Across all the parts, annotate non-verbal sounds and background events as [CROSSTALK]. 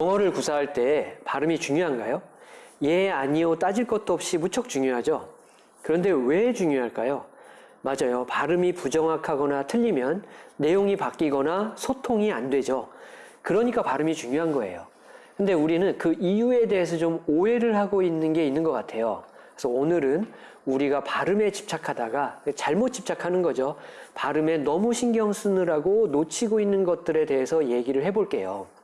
영어를 구사할 때 발음이 중요한가요? 예, 아니요 따질 것도 없이 무척 중요하죠. 그런데 왜 중요할까요? 맞아요. 발음이 부정확하거나 틀리면 내용이 바뀌거나 소통이 안 되죠. 그러니까 발음이 중요한 거예요. 근데 우리는 그 이유에 대해서 좀 오해를 하고 있는 게 있는 것 같아요. 그래서 오늘은 우리가 발음에 집착하다가 잘못 집착하는 거죠. 발음에 너무 신경 쓰느라고 놓치고 있는 것들에 대해서 얘기를 해볼게요.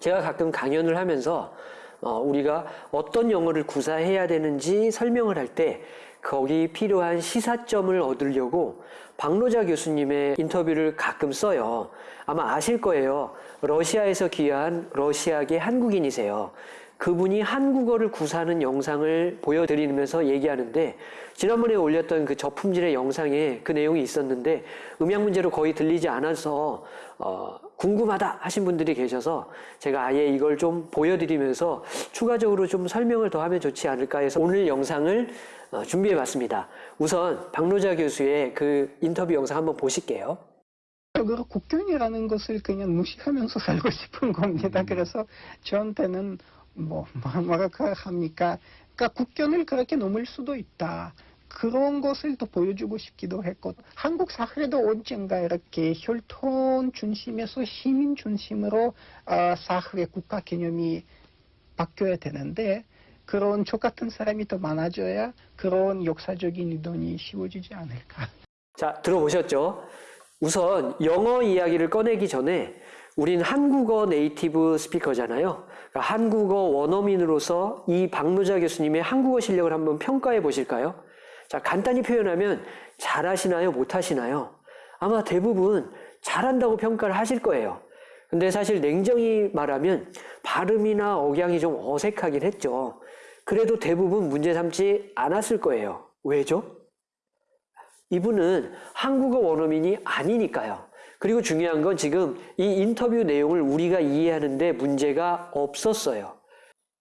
제가 가끔 강연을 하면서 어, 우리가 어떤 영어를 구사해야 되는지 설명을 할 때 거기 필요한 시사점을 얻으려고 박노자 교수님의 인터뷰를 가끔 써요. 아마 아실 거예요. 러시아에서 귀한 러시아계 한국인이세요. 그분이 한국어를 구사하는 영상을 보여드리면서 얘기하는데 지난번에 올렸던 그 저품질의 영상에 그 내용이 있었는데 음향 문제로 거의 들리지 않아서 어, 궁금하다 하신 분들이 계셔서 제가 아예 이걸 좀 보여드리면서 추가적으로 좀 설명을 더 하면 좋지 않을까 해서 오늘 영상을 어, 준비해 봤습니다. 우선 박노자 교수의 그 인터뷰 영상 한번 보실게요. 적으로 국경이라는 것을 그냥 무시하면서 [LAUGHS] 살고 싶은 겁니다. 그래서 저한테는 뭐, [LAUGHS] 뭐 뭐랄까 합니까? 그러니까 국경을 그렇게 넘을 수도 있다. 그런 것을 또 보여주고 싶기도 했고 한국 사회도 언젠가 이렇게 혈통 중심에서 시민 중심으로 어, 사회 국가 개념이 바뀌어야 되는데 그런 저 같은 사람이 더 많아져야 그런 역사적인 이동이 쉬워지지 않을까. 자, 들어보셨죠? 우선 영어 이야기를 꺼내기 전에 우린 한국어 네이티브 스피커잖아요. 그러니까 한국어 원어민으로서 이 박노자 교수님의 한국어 실력을 한번 평가해 보실까요? 자, 간단히 표현하면 잘하시나요? 못하시나요? 아마 대부분 잘한다고 평가를 하실 거예요. 근데 사실 냉정히 말하면 발음이나 억양이 좀 어색하긴 했죠. 그래도 대부분 문제 삼지 않았을 거예요. 왜죠? 이분은 한국어 원어민이 아니니까요. 그리고 중요한 건 지금 이 인터뷰 내용을 우리가 이해하는데 문제가 없었어요.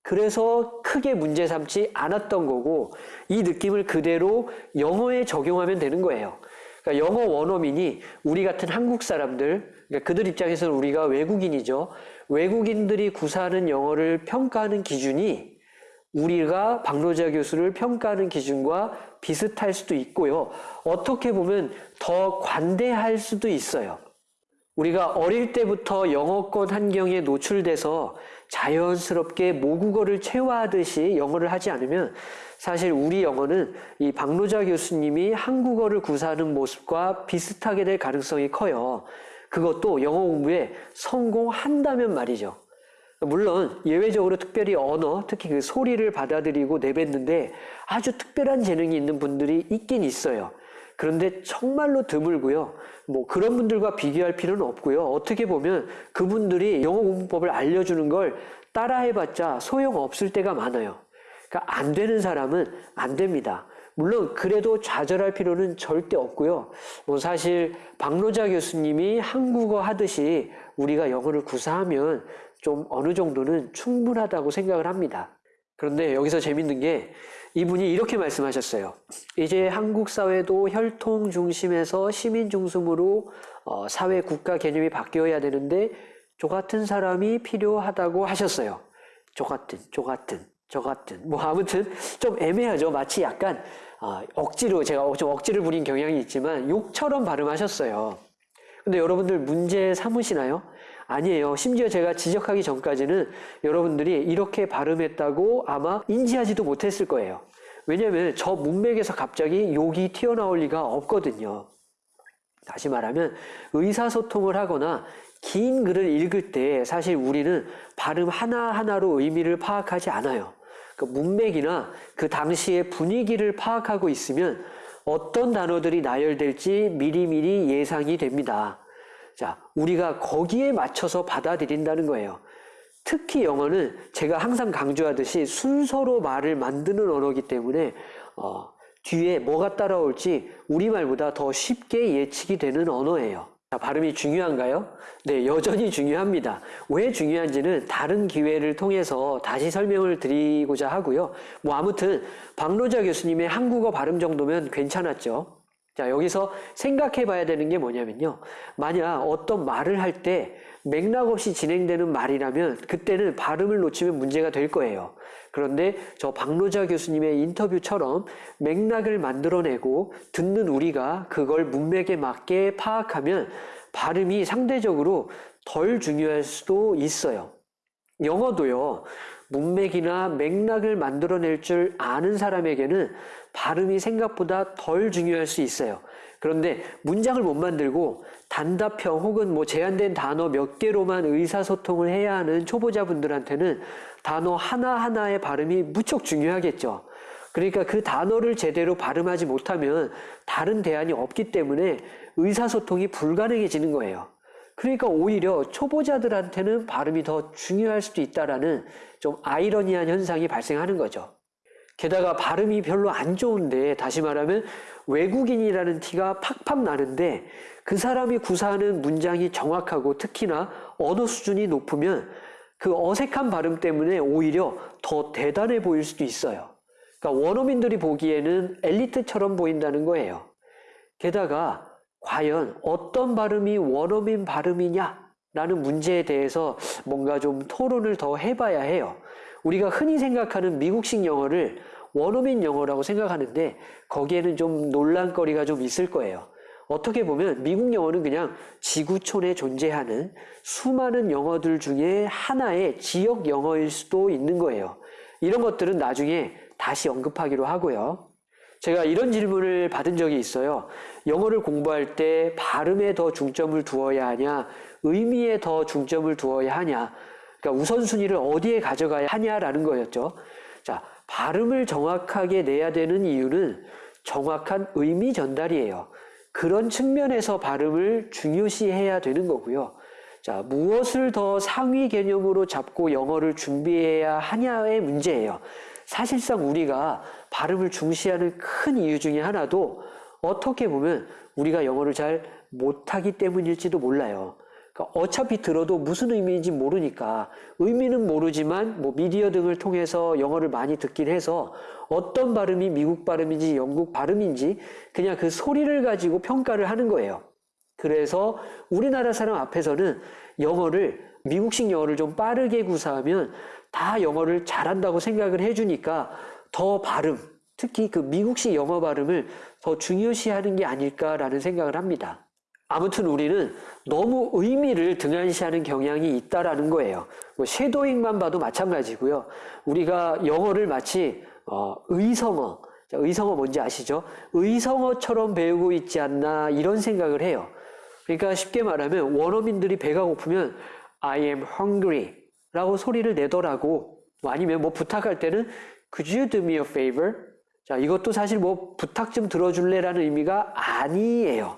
그래서 크게 문제 삼지 않았던 거고 이 느낌을 그대로 영어에 적용하면 되는 거예요. 그러니까 영어 원어민이 우리 같은 한국 사람들, 그러니까 그들 입장에서는 우리가 외국인이죠. 외국인들이 구사하는 영어를 평가하는 기준이 우리가 박노자 교수를 평가하는 기준과 비슷할 수도 있고요. 어떻게 보면 더 관대할 수도 있어요. 우리가 어릴 때부터 영어권 환경에 노출돼서 자연스럽게 모국어를 체화하듯이 영어를 하지 않으면 사실 우리 영어는 이 박노자 교수님이 한국어를 구사하는 모습과 비슷하게 될 가능성이 커요. 그것도 영어 공부에 성공한다면 말이죠. 물론 예외적으로 특별히 언어, 특히 그 소리를 받아들이고 내뱉는데 아주 특별한 재능이 있는 분들이 있긴 있어요. 그런데 정말로 드물고요. 뭐 그런 분들과 비교할 필요는 없고요. 어떻게 보면 그분들이 영어 공부법을 알려주는 걸 따라해봤자 소용없을 때가 많아요. 그러니까 안 되는 사람은 안 됩니다. 물론 그래도 좌절할 필요는 절대 없고요. 뭐 사실 박노자 교수님이 한국어 하듯이 우리가 영어를 구사하면 좀 어느 정도는 충분하다고 생각을 합니다. 그런데 여기서 재밌는 게 이분이 이렇게 말씀하셨어요. 이제 한국 사회도 혈통 중심에서 시민 중심으로 어, 사회 국가 개념이 바뀌어야 되는데 저 같은 사람이 필요하다고 하셨어요. 저 같은, 저 같은, 저 같은. 뭐 아무튼 좀 애매하죠. 마치 약간 어, 억지로 제가 좀 억지를 부린 경향이 있지만 욕처럼 발음하셨어요. 근데 여러분들 문제 삼으시나요? 아니에요. 심지어 제가 지적하기 전까지는 여러분들이 이렇게 발음했다고 아마 인지하지도 못했을 거예요. 왜냐하면 저 문맥에서 갑자기 욕이 튀어나올 리가 없거든요. 다시 말하면 의사소통을 하거나 긴 글을 읽을 때 사실 우리는 발음 하나하나로 의미를 파악하지 않아요. 그 문맥이나 그 당시의 분위기를 파악하고 있으면 어떤 단어들이 나열될지 미리미리 예상이 됩니다. 자, 우리가 거기에 맞춰서 받아들인다는 거예요. 특히 영어는 제가 항상 강조하듯이 순서로 말을 만드는 언어이기 때문에 어, 뒤에 뭐가 따라올지 우리말보다 더 쉽게 예측이 되는 언어예요. 자, 발음이 중요한가요? 네, 여전히 중요합니다. 왜 중요한지는 다른 기회를 통해서 다시 설명을 드리고자 하고요. 뭐 아무튼 박노자 교수님의 한국어 발음 정도면 괜찮았죠. 자, 여기서 생각해 봐야 되는 게 뭐냐면요. 만약 어떤 말을 할 때 맥락 없이 진행되는 말이라면 그때는 발음을 놓치면 문제가 될 거예요. 그런데 저 박노자 교수님의 인터뷰처럼 맥락을 만들어내고 듣는 우리가 그걸 문맥에 맞게 파악하면 발음이 상대적으로 덜 중요할 수도 있어요. 영어도요, 문맥이나 맥락을 만들어낼 줄 아는 사람에게는 발음이 생각보다 덜 중요할 수 있어요. 그런데 문장을 못 만들고 단답형 혹은 뭐 제한된 단어 몇 개로만 의사소통을 해야 하는 초보자분들한테는 단어 하나하나의 발음이 무척 중요하겠죠. 그러니까 그 단어를 제대로 발음하지 못하면 다른 대안이 없기 때문에 의사소통이 불가능해지는 거예요. 그러니까 오히려 초보자들한테는 발음이 더 중요할 수도 있다라는 좀 아이러니한 현상이 발생하는 거죠. 게다가 발음이 별로 안 좋은데 다시 말하면 외국인이라는 티가 팍팍 나는데 그 사람이 구사하는 문장이 정확하고 특히나 언어 수준이 높으면 그 어색한 발음 때문에 오히려 더 대단해 보일 수도 있어요. 그러니까 원어민들이 보기에는 엘리트처럼 보인다는 거예요. 게다가 과연 어떤 발음이 원어민 발음이냐라는 문제에 대해서 뭔가 좀 토론을 더 해봐야 해요. 우리가 흔히 생각하는 미국식 영어를 원어민 영어라고 생각하는데 거기에는 좀 논란거리가 좀 있을 거예요. 어떻게 보면 미국 영어는 그냥 지구촌에 존재하는 수많은 영어들 중에 하나의 지역 영어일 수도 있는 거예요. 이런 것들은 나중에 다시 언급하기로 하고요. 제가 이런 질문을 받은 적이 있어요. 영어를 공부할 때 발음에 더 중점을 두어야 하냐, 의미에 더 중점을 두어야 하냐, 그러니까 우선순위를 어디에 가져가야 하냐라는 거였죠. 자, 발음을 정확하게 내야 되는 이유는 정확한 의미 전달이에요. 그런 측면에서 발음을 중요시해야 되는 거고요. 자, 무엇을 더 상위 개념으로 잡고 영어를 준비해야 하냐의 문제예요. 사실상 우리가 발음을 중시하는 큰 이유 중에 하나도 어떻게 보면 우리가 영어를 잘 못하기 때문일지도 몰라요. 그러니까 어차피 들어도 무슨 의미인지 모르니까 의미는 모르지만 뭐 미디어 등을 통해서 영어를 많이 듣긴 해서 어떤 발음이 미국 발음인지 영국 발음인지 그냥 그 소리를 가지고 평가를 하는 거예요. 그래서 우리나라 사람 앞에서는 영어를 미국식 영어를 좀 빠르게 구사하면 다 영어를 잘한다고 생각을 해주니까 더 발음, 특히 그 미국식 영어 발음을 더 중요시하는 게 아닐까라는 생각을 합니다. 아무튼 우리는 너무 의미를 등한시하는 경향이 있다라는 거예요. 뭐 쉐도잉만 봐도 마찬가지고요. 우리가 영어를 마치 어, 의성어, 자, 의성어 뭔지 아시죠? 의성어처럼 배우고 있지 않나 이런 생각을 해요. 그러니까 쉽게 말하면 원어민들이 배가 고프면 I am hungry 라고 소리를 내더라고. 뭐 아니면 뭐 부탁할 때는 Could you do me a favor? 자, 이것도 사실 뭐 부탁 좀 들어줄래라는 의미가 아니에요.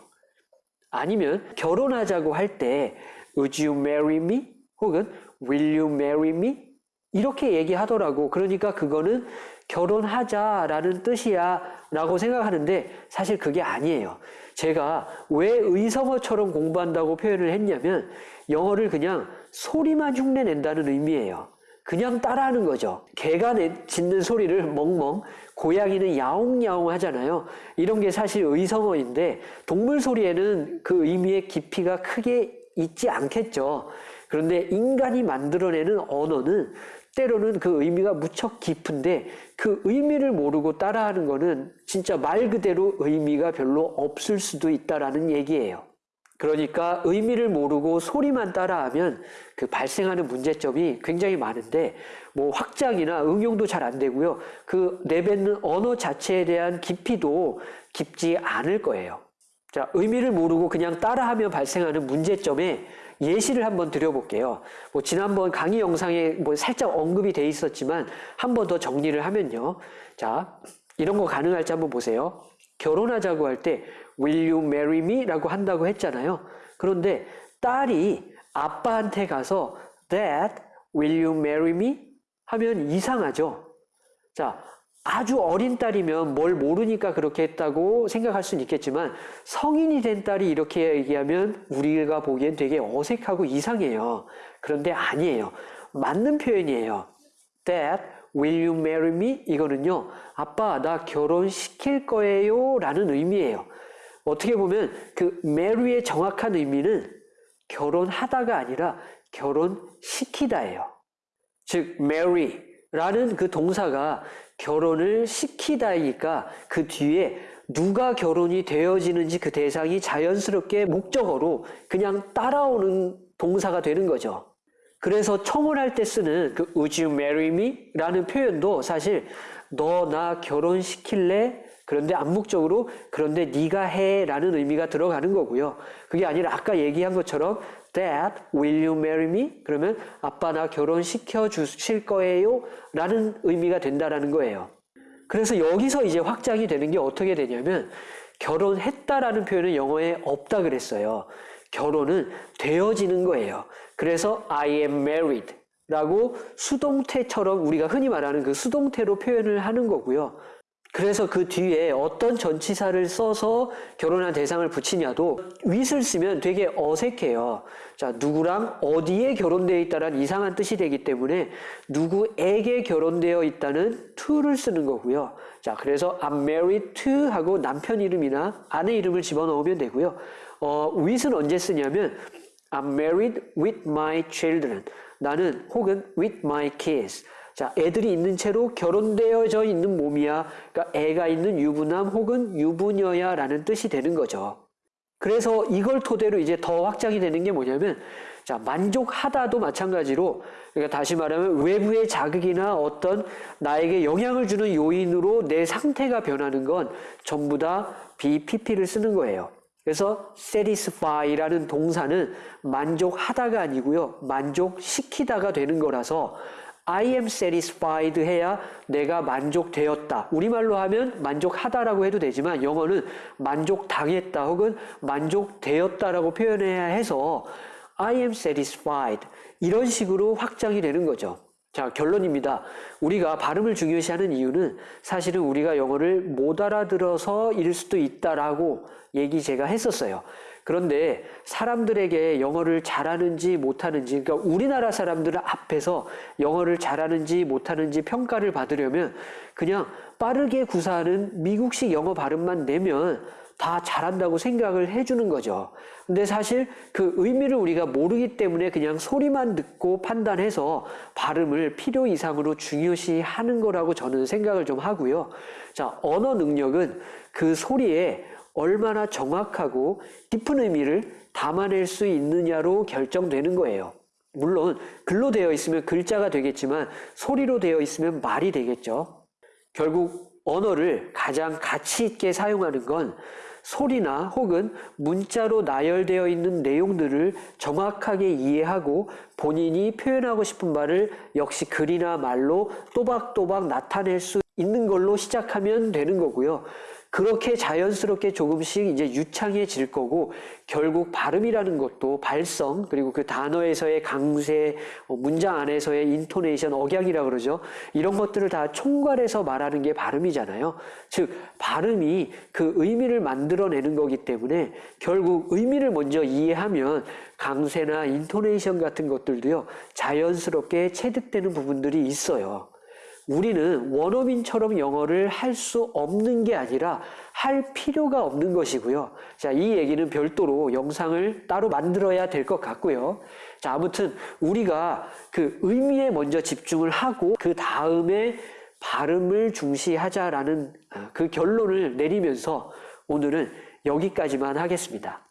아니면 결혼하자고 할 때 Would you marry me? 혹은 Will you marry me? 이렇게 얘기하더라고. 그러니까 그거는 결혼하자라는 뜻이야 라고 생각하는데 사실 그게 아니에요. 제가 왜 의성어처럼 공부한다고 표현을 했냐면 영어를 그냥 소리만 흉내 낸다는 의미예요. 그냥 따라하는 거죠. 개가 내, 짖는 소리를 멍멍, 고양이는 야옹야옹 하잖아요. 이런 게 사실 의성어인데 동물 소리에는 그 의미의 깊이가 크게 있지 않겠죠. 그런데 인간이 만들어내는 언어는 때로는 그 의미가 무척 깊은데 그 의미를 모르고 따라하는 거는 진짜 말 그대로 의미가 별로 없을 수도 있다라는 얘기예요. 그러니까 의미를 모르고 소리만 따라하면 그 발생하는 문제점이 굉장히 많은데 뭐 확장이나 응용도 잘 안 되고요. 그 내뱉는 언어 자체에 대한 깊이도 깊지 않을 거예요. 자, 의미를 모르고 그냥 따라하며 발생하는 문제점에 예시를 한번 드려볼게요. 뭐 지난번 강의 영상에 뭐 살짝 언급이 돼 있었지만 한 번 더 정리를 하면요. 자, 이런 거 가능할지 한번 보세요. 결혼하자고 할 때 Will you marry me? 라고 한다고 했잖아요. 그런데 딸이 아빠한테 가서 Dad, will you marry me? 하면 이상하죠. 자, 아주 어린 딸이면 뭘 모르니까 그렇게 했다고 생각할 수는 있겠지만 성인이 된 딸이 이렇게 얘기하면 우리가 보기엔 되게 어색하고 이상해요. 그런데 아니에요. 맞는 표현이에요. Dad, will you marry me? 이거는요, 아빠, 나 결혼시킬 거예요. 라는 의미예요. 어떻게 보면 그 mary의 정확한 의미는 결혼하다가 아니라 결혼시키다예요. 즉 mary라는 그 동사가 결혼을 시키다이니까 그 뒤에 누가 결혼이 되어지는지 그 대상이 자연스럽게 목적어로 그냥 따라오는 동사가 되는 거죠. 그래서 청혼할 때 쓰는 그 Would you marry me? 라는 표현도 사실 너 나 결혼시킬래? 그런데 암묵적으로 그런데 네가 해 라는 의미가 들어가는 거고요. 그게 아니라 아까 얘기한 것처럼 Dad, will you marry me? 그러면 아빠 나 결혼시켜 주실 거예요? 라는 의미가 된다라는 거예요. 그래서 여기서 이제 확장이 되는 게 어떻게 되냐면 결혼했다라는 표현은 영어에 없다 그랬어요. 결혼은 되어지는 거예요. 그래서 I am married 라고 수동태처럼 우리가 흔히 말하는 그 수동태로 표현을 하는 거고요. 그래서 그 뒤에 어떤 전치사를 써서 결혼한 대상을 붙이냐도 with을 쓰면 되게 어색해요. 자, 누구랑 어디에 결혼되어 있다는 이상한 뜻이 되기 때문에 누구에게 결혼되어 있다는 to를 쓰는 거고요. 자, 그래서 I'm married to 하고 남편 이름이나 아내 이름을 집어넣으면 되고요. 어, with은 언제 쓰냐면 I'm married with my children. 나는 혹은 with my kids. 자, 애들이 있는 채로 결혼되어져 있는 몸이야. 그러니까 애가 있는 유부남 혹은 유부녀야 라는 뜻이 되는 거죠. 그래서 이걸 토대로 이제 더 확장이 되는 게 뭐냐면, 자, 만족하다도 마찬가지로, 그러니까 다시 말하면 외부의 자극이나 어떤 나에게 영향을 주는 요인으로 내 상태가 변하는 건 전부 다 BPP를 쓰는 거예요. 그래서 satisfy라는 동사는 만족하다가 아니고요. 만족시키다가 되는 거라서 I am satisfied 해야 내가 만족되었다. 우리말로 하면 만족하다라고 해도 되지만 영어는 만족당했다 혹은 만족되었다라고 표현해야 해서 I am satisfied 이런 식으로 확장이 되는 거죠. 자, 결론입니다. 우리가 발음을 중요시하는 이유는 사실은 우리가 영어를 못 알아들어서 일 수도 있다라고 얘기 제가 했었어요. 그런데 사람들에게 영어를 잘하는지 못하는지, 그러니까 우리나라 사람들 앞에서 영어를 잘하는지 못하는지 평가를 받으려면 그냥 빠르게 구사하는 미국식 영어 발음만 내면 다 잘한다고 생각을 해주는 거죠. 근데 사실 그 의미를 우리가 모르기 때문에 그냥 소리만 듣고 판단해서 발음을 필요 이상으로 중요시 하는 거라고 저는 생각을 좀 하고요. 자, 언어 능력은 그 소리에 얼마나 정확하고 깊은 의미를 담아낼 수 있느냐로 결정되는 거예요. 물론 글로 되어 있으면 글자가 되겠지만 소리로 되어 있으면 말이 되겠죠. 결국 언어를 가장 가치 있게 사용하는 건 소리나 혹은 문자로 나열되어 있는 내용들을 정확하게 이해하고 본인이 표현하고 싶은 말을 역시 글이나 말로 또박또박 나타낼 수 있는 걸로 시작하면 되는 거고요. 그렇게 자연스럽게 조금씩 이제 유창해질 거고 결국 발음이라는 것도 발성 그리고 그 단어에서의 강세 어, 문장 안에서의 인토네이션 억양이라 그러죠 이런 것들을 다 총괄해서 말하는 게 발음이잖아요 즉 발음이 그 의미를 만들어내는 거기 때문에 결국 의미를 먼저 이해하면 강세나 인토네이션 같은 것들도요 자연스럽게 체득되는 부분들이 있어요. 우리는 원어민처럼 영어를 할 수 없는 게 아니라 할 필요가 없는 것이고요. 자, 이 얘기는 별도로 영상을 따로 만들어야 될 것 같고요. 자, 아무튼 우리가 그 의미에 먼저 집중을 하고 그 다음에 발음을 중시하자라는 그 결론을 내리면서 오늘은 여기까지만 하겠습니다.